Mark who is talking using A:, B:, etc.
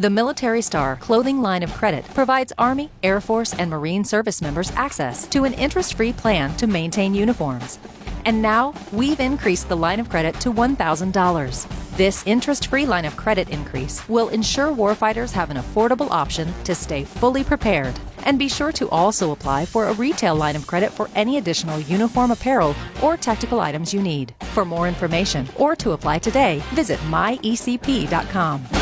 A: The Military Star clothing line of credit provides Army, Air Force, and Marine service members access to an interest free plan to maintain uniforms. And now we've increased the line of credit to $1,000. This interest free line of credit increase will ensure warfighters have an affordable option to stay fully prepared. And be sure to also apply for a retail line of credit for any additional uniform apparel or tactical items you need. For more information or to apply today, visit myecp.com.